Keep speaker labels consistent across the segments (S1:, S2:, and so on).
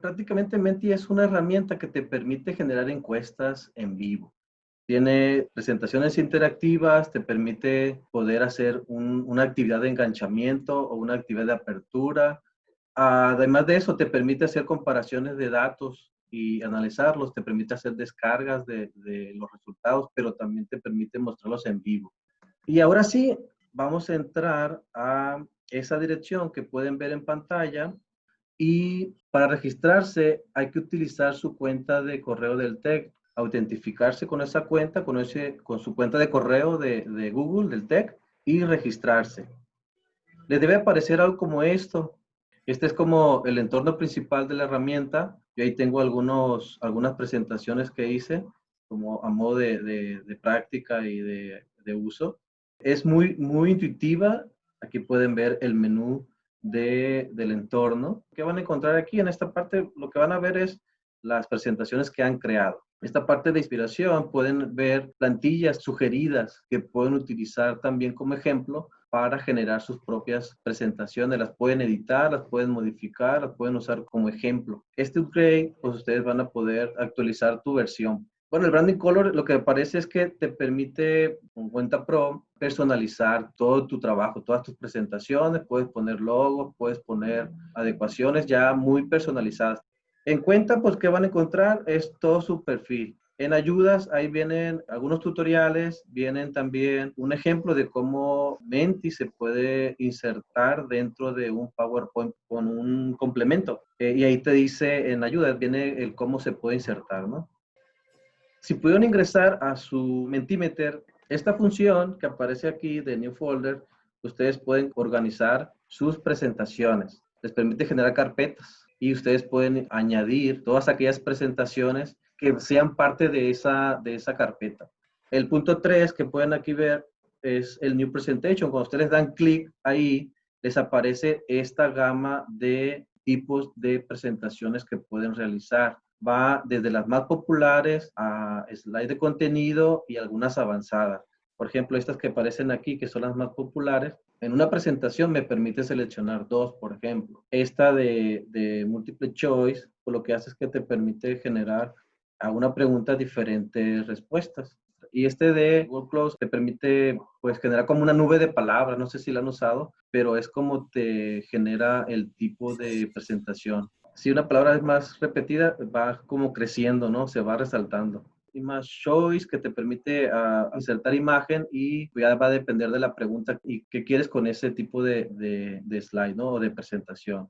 S1: prácticamente Menti es una herramienta que te permite generar encuestas en vivo. Tiene presentaciones interactivas, te permite poder hacer una actividad de enganchamiento o una actividad de apertura. Además de eso, te permite hacer comparaciones de datos y analizarlos, te permite hacer descargas de, de los resultados, pero también te permite mostrarlos en vivo. Y ahora sí, vamos a entrar a esa dirección que pueden ver en pantalla y para registrarse hay que utilizar su cuenta de correo del TEC autentificarse con esa cuenta, con, ese, con su cuenta de correo de, de Google, del TEC, y registrarse. Les debe aparecer algo como esto. Este es como el entorno principal de la herramienta. Yo ahí tengo algunos, algunas presentaciones que hice como a modo de, de, de práctica y de, de, uso. Es muy, muy intuitiva. Aquí pueden ver el menú de, del entorno. ¿Qué van a encontrar aquí? En esta parte lo que van a ver es las presentaciones que han creado. Esta parte de inspiración pueden ver plantillas sugeridas que pueden utilizar también como ejemplo para generar sus propias presentaciones. Las pueden editar, las pueden modificar, las pueden usar como ejemplo. Este upgrade, pues ustedes van a poder actualizar tu versión. Bueno, el Branding Color lo que me parece es que te permite con Cuenta Pro personalizar todo tu trabajo, todas tus presentaciones, puedes poner logos, puedes poner adecuaciones ya muy personalizadas. En cuenta, pues, ¿qué van a encontrar? Es todo su perfil. En ayudas, ahí vienen algunos tutoriales, vienen también un ejemplo de cómo Menti se puede insertar dentro de un PowerPoint con un complemento. Eh, y ahí te dice en ayudas, viene el cómo se puede insertar, ¿no? Si pudieron ingresar a su Mentimeter, esta función que aparece aquí de New Folder, ustedes pueden organizar sus presentaciones. Les permite generar carpetas y ustedes pueden añadir todas aquellas presentaciones que sean parte de esa, de esa carpeta. El punto 3 que pueden aquí ver es el New Presentation. Cuando ustedes dan clic ahí, les aparece esta gama de tipos de presentaciones que pueden realizar. Va desde las más populares a slide de contenido y algunas avanzadas. Por ejemplo, estas que aparecen aquí, que son las más populares, en una presentación me permite seleccionar dos, por ejemplo. Esta de, de múltiple choice, pues lo que hace es que te permite generar a una pregunta diferentes respuestas. Y este de Close te permite pues generar como una nube de palabras, no sé si la han usado, pero es como te genera el tipo de presentación. Si una palabra es más repetida, va como creciendo, ¿no? Se va resaltando más Choice que te permite uh, insertar imagen y ya va a depender de la pregunta y qué quieres con ese tipo de, de, de slide ¿no? o de presentación.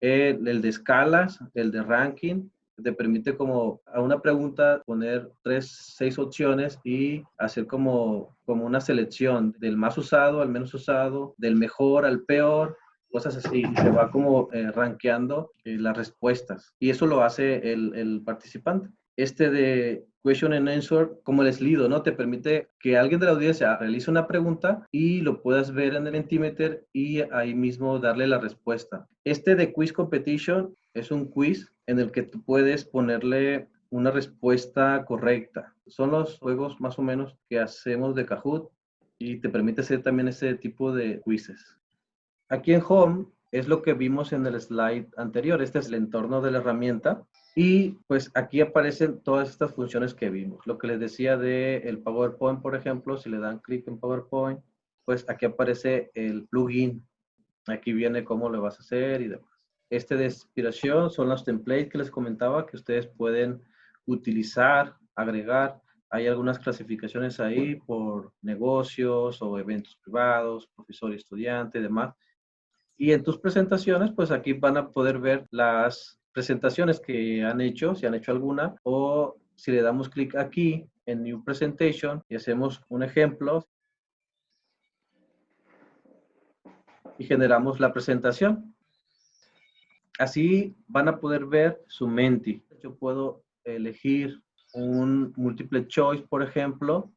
S1: El, el, de escalas, el de ranking, te permite como a una pregunta poner tres, seis opciones y hacer como, como una selección del más usado al menos usado, del mejor al peor, cosas así, y se va como eh, rankeando eh, las respuestas. Y eso lo hace el, el participante. Este de question and answer, como el slido, ¿no? Te permite que alguien de la audiencia realice una pregunta y lo puedas ver en el Mentimeter y ahí mismo darle la respuesta. Este de quiz competition es un quiz en el que tú puedes ponerle una respuesta correcta. Son los juegos más o menos que hacemos de Kahoot y te permite hacer también ese tipo de quizzes. Aquí en Home es lo que vimos en el slide anterior. Este es el entorno de la herramienta. Y pues aquí aparecen todas estas funciones que vimos. Lo que les decía de el PowerPoint, por ejemplo, si le dan clic en PowerPoint, pues aquí aparece el plugin. Aquí viene cómo lo vas a hacer y demás. Este de inspiración son los templates que les comentaba que ustedes pueden utilizar, agregar. Hay algunas clasificaciones ahí por negocios o eventos privados, profesor y estudiante y demás. Y en tus presentaciones, pues aquí van a poder ver las presentaciones que han hecho, si han hecho alguna, o si le damos clic aquí en New Presentation y hacemos un ejemplo y generamos la presentación. Así van a poder ver su Menti. Yo puedo elegir un multiple choice, por ejemplo.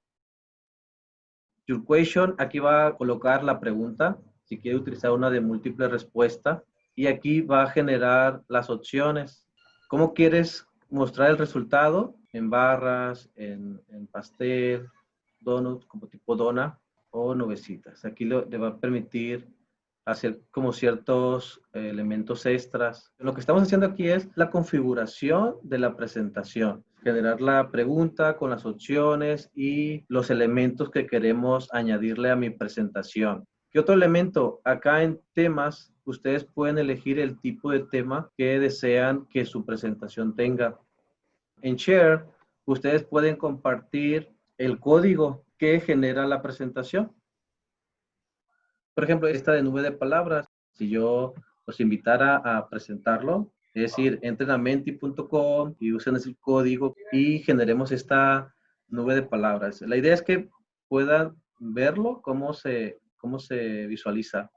S1: Your question, aquí va a colocar la pregunta, si quiere utilizar una de múltiple respuesta y aquí va a generar las opciones. ¿Cómo quieres mostrar el resultado? En barras, en, pastel, donut, como tipo dona o nubecitas. Aquí le va a permitir hacer como ciertos eh, elementos extras. Lo que estamos haciendo aquí es la configuración de la presentación, generar la pregunta con las opciones y los elementos que queremos añadirle a mi presentación. ¿Qué otro elemento? Acá en temas, ustedes pueden elegir el tipo de tema que desean que su presentación tenga. En Share, ustedes pueden compartir el código que genera la presentación. Por ejemplo, esta de nube de palabras, si yo los invitara a presentarlo, es decir, entren a y usen ese código y generemos esta nube de palabras. La idea es que puedan verlo, cómo se, cómo se visualiza.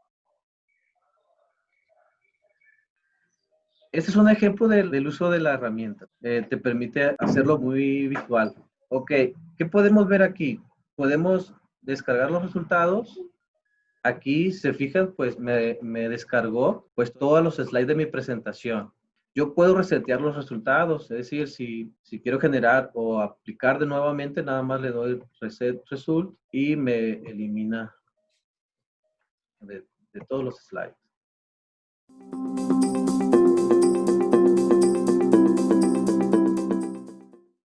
S1: Este es un ejemplo del, uso de la herramienta. Eh, te permite hacerlo muy visual. Ok, ¿qué podemos ver aquí? Podemos descargar los resultados. Aquí, se fijan, pues me, me descargó pues todos los slides de mi presentación. Yo puedo resetear los resultados, es decir, si, si quiero generar o aplicar de nuevamente, nada más le doy reset result y me elimina de, todos los slides.